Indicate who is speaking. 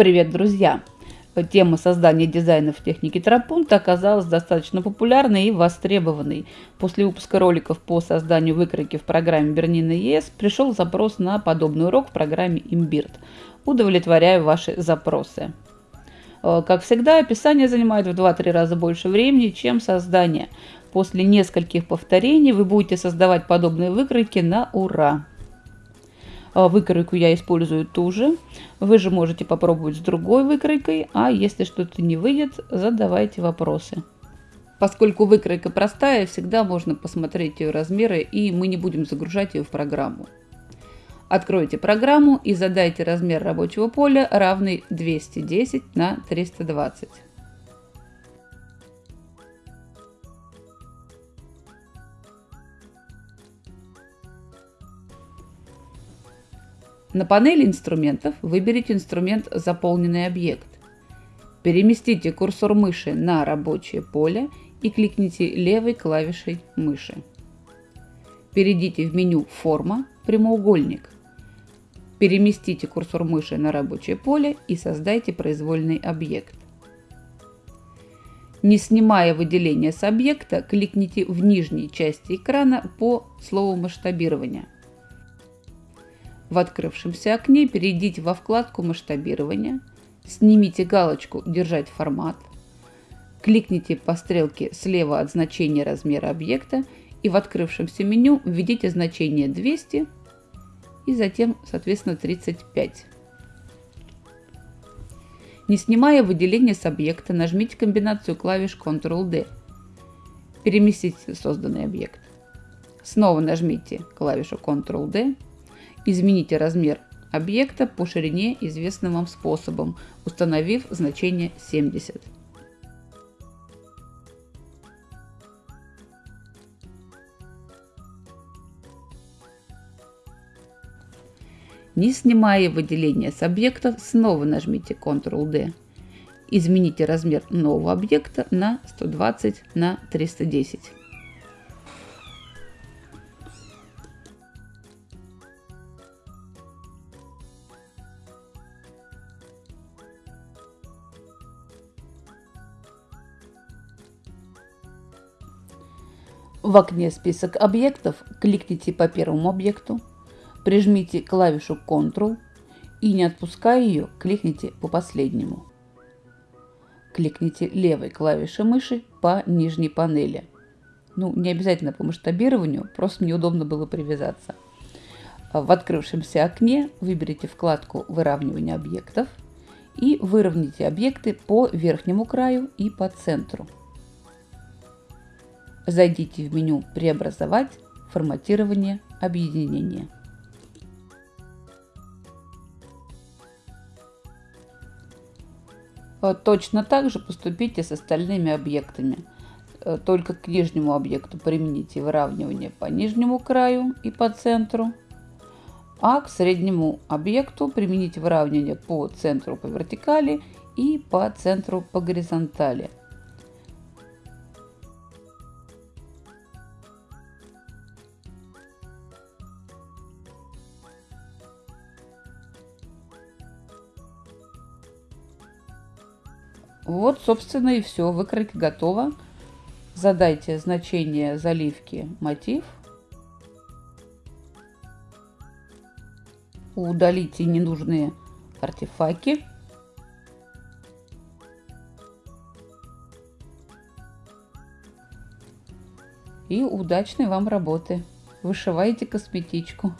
Speaker 1: Привет, друзья! Тема создания дизайнов в технике Тропунта оказалась достаточно популярной и востребованной. После выпуска роликов по созданию выкройки в программе Бернина ЕС пришел запрос на подобный урок в программе Imbird. Удовлетворяю ваши запросы. Э, как всегда, описание занимает в 2-3 раза больше времени, чем создание. После нескольких повторений вы будете создавать подобные выкройки на ура. А, выкройку я использую ту же. Вы же можете попробовать с другой выкройкой, а если что-то не выйдет, задавайте вопросы. Поскольку выкройка простая, всегда можно посмотреть ее размеры, и мы не будем загружать ее в программу. Откройте программу и задайте размер рабочего поля равный 210 на 320. На панели инструментов выберите инструмент «Заполненный объект». Переместите курсор мыши на рабочее поле и кликните левой клавишей мыши. Перейдите в меню «Форма», «Прямоугольник». Переместите курсор мыши на рабочее поле и создайте произвольный объект. Не снимая выделение с объекта, кликните в нижней части экрана по слову масштабирования. В открывшемся окне перейдите во вкладку масштабирования, снимите галочку «Держать формат», кликните по стрелке слева от значения размера объекта и в открывшемся меню введите значение 200 и затем, соответственно, 35. Не снимая выделение с объекта, нажмите комбинацию клавиш Ctrl-D. Переместите созданный объект. Снова нажмите клавишу Ctrl-D Измените размер объекта по ширине известным вам способом, установив значение 70. Не снимая выделение с объекта, снова нажмите Ctrl-D. Измените размер нового объекта на 120 на 310. В окне «Список объектов» кликните по первому объекту, прижмите клавишу Ctrl и, не отпуская ее, кликните по последнему. Кликните левой клавишей мыши по нижней панели. Ну, не обязательно по масштабированию, просто мне удобно было привязаться. В открывшемся окне выберите вкладку «Выравнивание объектов» и выровняйте объекты по верхнему краю и по центру. Зайдите в меню «Преобразовать», «Форматирование», «Объединение». Э, точно так же поступите с остальными объектами. Э, только к нижнему объекту примените выравнивание по нижнему краю и по центру, а к среднему объекту примените выравнивание по центру по вертикали и по центру по горизонтали. Вот, собственно, и все. Выкройка готова. Задайте значение заливки мотив. Удалите ненужные артефакты. И удачной вам работы. Вышивайте косметичку.